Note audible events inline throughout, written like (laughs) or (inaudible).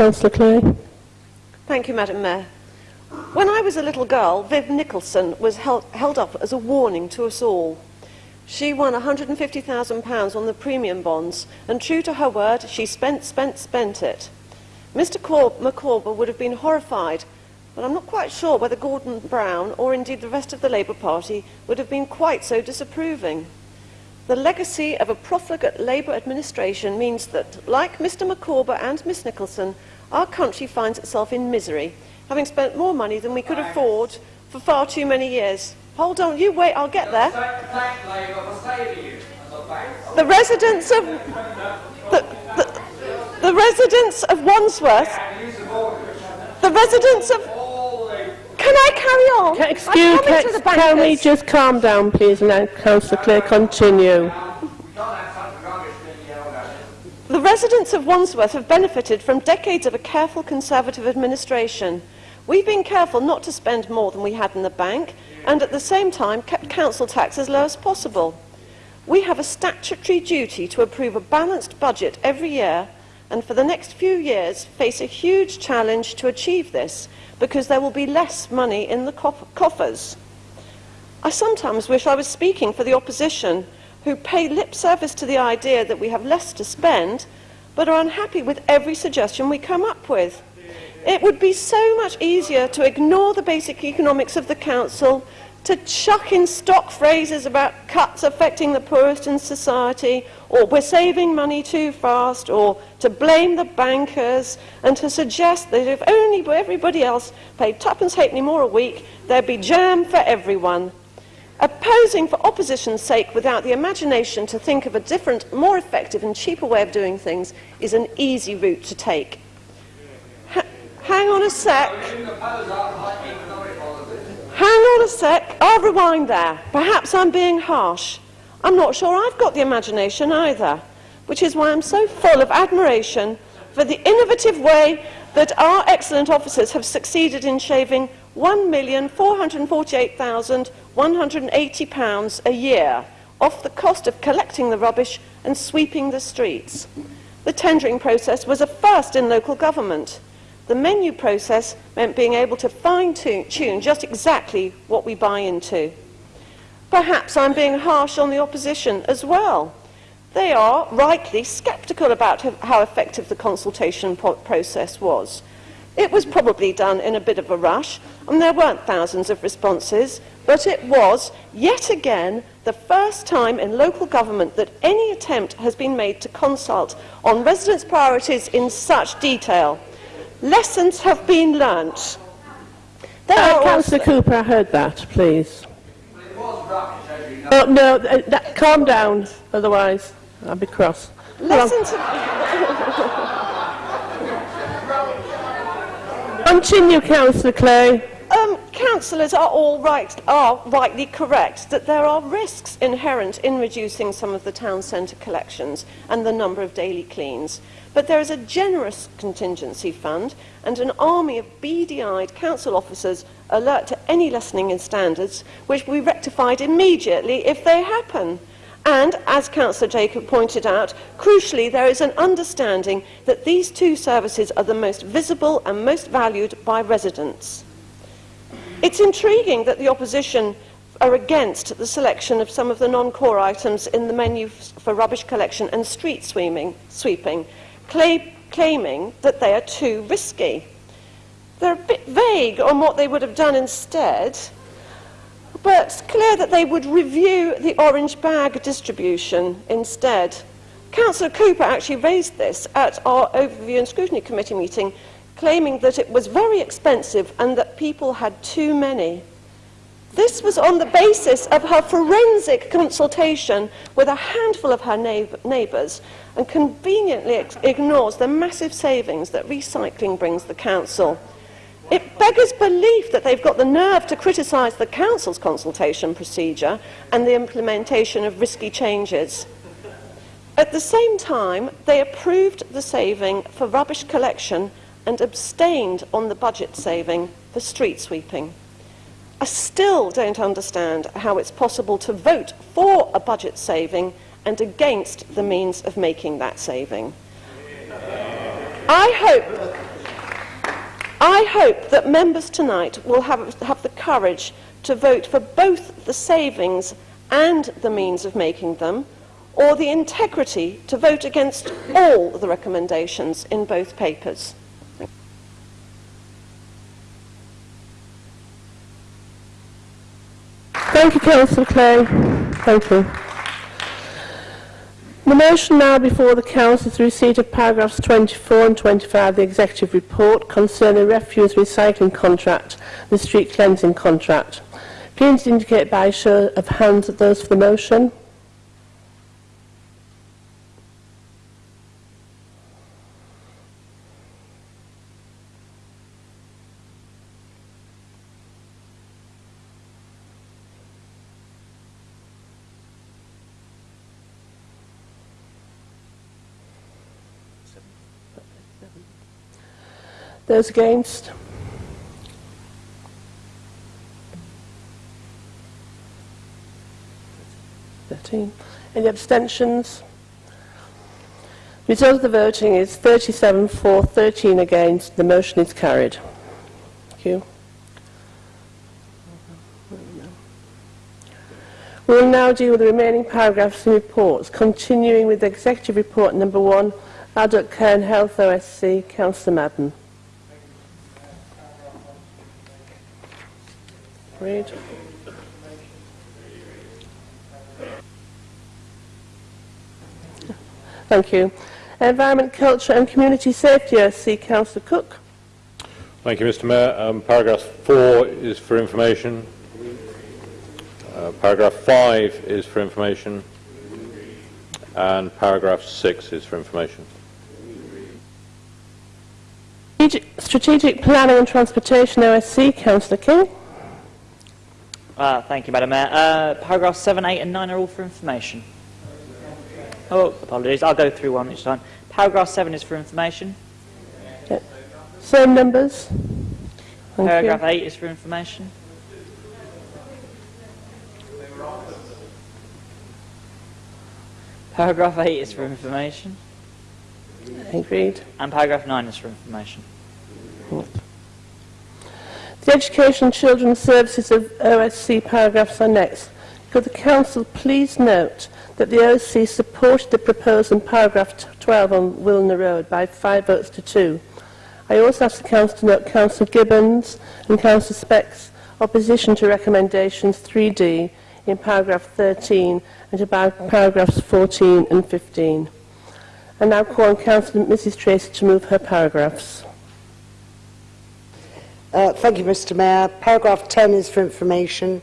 Councillor Clay. Thank you, Madam Mayor. When I was a little girl, Viv Nicholson was held, held up as a warning to us all. She won £150,000 on the premium bonds, and true to her word, she spent, spent, spent it. Mr Cor would have been horrified, but I'm not quite sure whether Gordon Brown, or indeed the rest of the Labour Party, would have been quite so disapproving. The legacy of a profligate Labour administration means that, like Mr Micawber and Miss Nicholson, our country finds itself in misery, having spent more money than we could afford for far too many years. Hold on, you wait, I'll get there. The residents of the, the, the residents of Wandsworth, the residents of. Can I carry on? Ca- I'm Excuse, coming to the ca- can we just calm down, please, and let Councillor Clay continue? The residents of Wandsworth have benefited from decades of a careful Conservative administration. We've been careful not to spend more than we had in the bank and at the same time kept council tax as low as possible. We have a statutory duty to approve a balanced budget every year and for the next few years face a huge challenge to achieve this because there will be less money in the coff- coffers. I sometimes wish I was speaking for the opposition, who pay lip service to the idea that we have less to spend, but are unhappy with every suggestion we come up with. It would be so much easier to ignore the basic economics of the council, to chuck in stock phrases about cuts affecting the poorest in society, or we're saving money too fast, or to blame the bankers, and to suggest that if only everybody else paid twopence halfpenny more a week, there'd be jam for everyone. Opposing for opposition's sake without the imagination to think of a different, more effective and cheaper way of doing things is an easy route to take. Ha- hang on a sec. Hang on a sec. I'll rewind there. Perhaps I'm being harsh. I'm not sure I've got the imagination either, which is why I'm so full of admiration for the innovative way that our excellent officers have succeeded in shaving £1,448,180 a year off the cost of collecting the rubbish and sweeping the streets. The tendering process was a first in local government. The menu process meant being able to fine-tune just exactly what we buy into. Perhaps I'm being harsh on the opposition as well. They are rightly sceptical about how effective the consultation process was. It was probably done in a bit of a rush, and there weren't thousands of responses, but it was, yet again, the first time in local government that any attempt has been made to consult on residents' priorities in such detail. Lessons have been learnt. There Uh, Councillor Cooper, I heard that, please. Oh, no, uh, that, calm down, otherwise I'll be cross. Go on. lessons Continue, Councillor Clay. Councillors are all right, are rightly correct that there are risks inherent in reducing some of the town centre collections and the number of daily cleans. But there is a generous contingency fund and an army of beady-eyed council officers alert to any lessening in standards, which will be rectified immediately if they happen. And, as Councillor Jacob pointed out, crucially, there is an understanding that these two services are the most visible and most valued by residents. It's intriguing that the opposition are against the selection of some of the non-core items in the menu for rubbish collection and street sweeping, sweeping cla- claiming that they are too risky. They're a bit vague on what they would have done instead, but it's clear that they would review the orange bag distribution instead. Councillor Cooper actually raised this at our Overview and Scrutiny Committee meeting, claiming that it was very expensive and that people had too many. This was on the basis of her forensic consultation with a handful of her neighbours and conveniently ignores the massive savings that recycling brings the council. It beggars belief that they've got the nerve to criticise the council's consultation procedure and the implementation of risky changes. At the same time, they approved the saving for rubbish collection and abstained on the budget saving for street sweeping. I still don't understand how it's possible to vote for a budget saving and against the means of making that saving. I hope, I hope that members tonight will have, have the courage to vote for both the savings and the means of making them, or the integrity to vote against all the recommendations in both papers. Thank you, Councillor Clay. Thank you. The motion now before the Council is receipt of paragraphs 24 and 25 of the Executive Report concerning refuse recycling contract and the street cleansing contract. Please indicate by a show of hands that those for the motion. Those against? Thirteen. Any abstentions? Result of the voting is 37 for, 13 against. The motion is carried. Thank you. We will now deal with the remaining paragraphs and reports, continuing with the Executive Report number one, Adult Care and Health OSC, Councillor Madden. Read. Thank you. Environment, Culture and Community Safety OSC, Councillor Cook. Thank you, Mr Mayor. Um, paragraph 4 is for information. Uh, paragraph 5 is for information. And paragraph 6 is for information. Strategic- Planning and Transportation OSC, Councillor King. Uh, thank you, Madam Mayor. Uh, paragraphs 7, 8 and 9 are all for information. Oh, apologies. I'll go through one each time. Paragraph 7 is for information. Same numbers. Thank Paragraph you. 8 is for information. Paragraph 8 is for information. Agreed. And paragraph 9 is for information. The Education and Children's Services of OSC paragraphs are next. Could the Council please note that the OSC supported the proposal in paragraph 12 on Wilner Road by five votes to two. I also ask the Council to note Councillor Gibbons and Councillor Speck's opposition to recommendations 3D in paragraph 13 and par- paragraphs 14 and 15. I now call on Councillor Mrs Tracy to move her paragraphs. Uh, Thank you, Mr Mayor. Paragraph 10 is for information.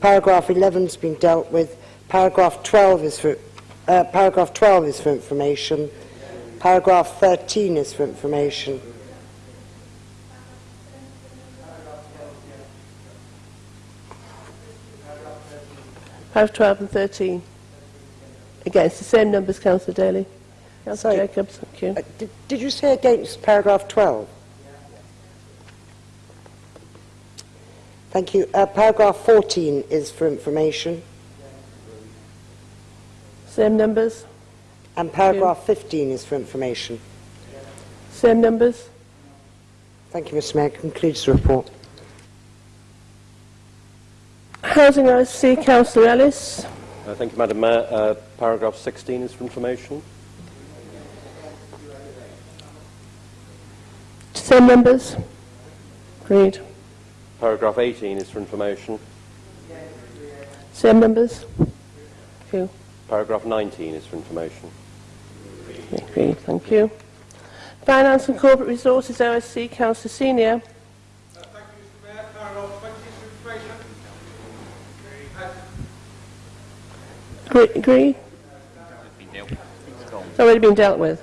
Paragraph 11 has been dealt with. Paragraph 12 is for uh, paragraph 12 is for information. Paragraph 13 is for information. Paragraph 12 and 13. Again, it's the same numbers, Councillor Daly. Councillor Sorry. Jacobs, thank you. Uh, did, did you say against paragraph 12? Thank you. Uh, paragraph 14 is for information. Same numbers, And paragraph 15 is for information. same numbers. Thank you, Mr Mayor. Concludes the report. Housing OSC, Councillor Ellis. Uh, Thank you, Madam Mayor. Uh, Paragraph 16 is for information. Same numbers. Agreed. Paragraph 18 is for information. Same numbers. Thank you. Paragraph 19 is for information. Agreed, thank you. Finance and Corporate Resources OSC, Councillor Senior. Uh, thank you, Mr Mayor. Paragraph 20 is for information. Agree? agree? It's already been dealt with.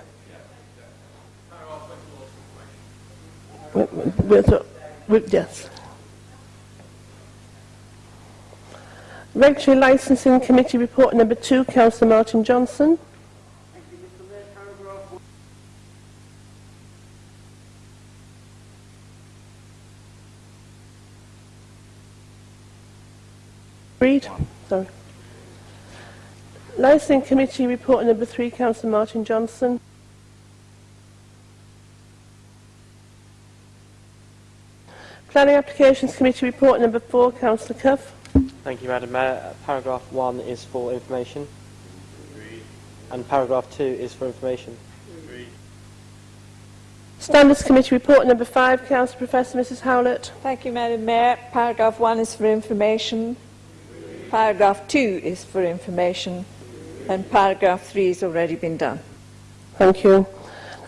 We- we- we're- Yes. Regulatory Licensing Committee Report Number 2, Councillor Martin Johnson. Read. Sorry. Licensing Committee Report Number 3, Councillor Martin Johnson. Planning Applications Committee Report Number 4, Councillor Cuff. Thank you, Madam Mayor. Uh, Paragraph 1 is for information. And paragraph 2 is for information. Standards Committee report number five, Councillor Professor Mrs Howlett. Thank you, Madam Mayor. Paragraph 1 is for information. Paragraph 2 is for information. And paragraph 3 has already been done. Thank you.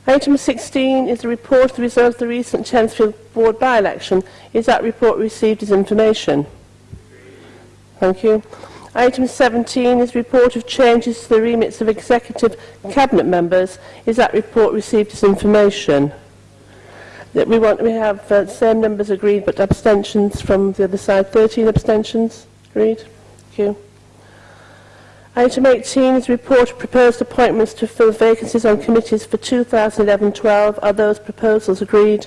Item 16 is the report of the results of the recent Chelsfield Ward by-election. Is that report received as information? Thank you. Item 17 is report of changes to the remits of executive cabinet members. Is that report received as information? That we want we have uh, same numbers agreed but abstentions from the other side. 13 abstentions. Agreed. Thank you. Item 18 is report of proposed appointments to fill vacancies on committees for 2011-12. Are those proposals agreed?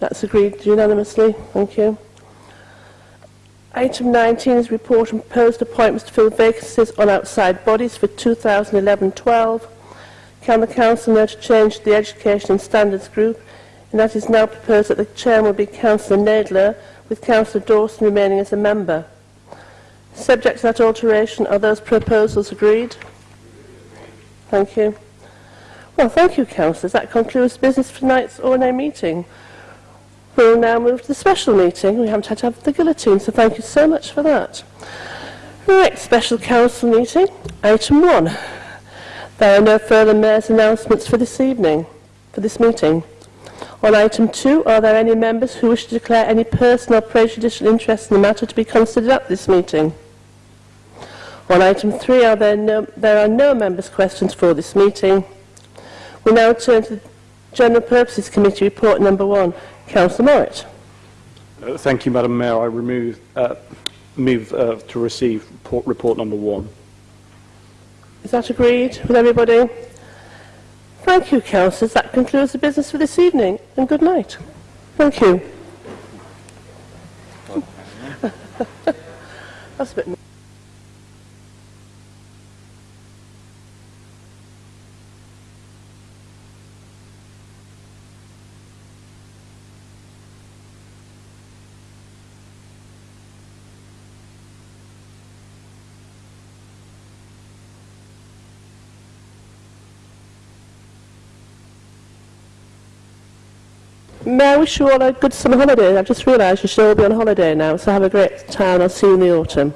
That's agreed unanimously. Thank you. Item 19 is report on proposed appointments to fill vacancies on outside bodies for 2011-12. Can the Council note a change to the Education and Standards Group, and that is now proposed that the Chairman will be Councillor Nadler, with Councillor Dawson remaining as a member. Subject to that alteration, are those proposals agreed? Thank you. Well, thank you, councillors. That concludes business for tonight's ONA meeting. We'll now move to the special meeting. We haven't had to have the guillotine, so thank you so much for that. Right, special council meeting, item one. There are no further mayor's announcements for this evening, for this meeting. On item two, are there any members who wish to declare any personal or prejudicial interest in the matter to be considered at this meeting? On item three, are there, no, there are no members' questions for this meeting. We now turn to the General Purposes Committee report number one. Councillor Morritt. Uh, Thank you, Madam Mayor. I remove, uh, move uh, to receive report, report number one. Is that agreed with everybody? Thank you, councillors. That concludes the business for this evening, and good night. Thank you. (laughs) That's a bit... May I wish you all a good summer holiday? I've just realised you should all be on holiday now, so have a great time. I'll see you in the autumn.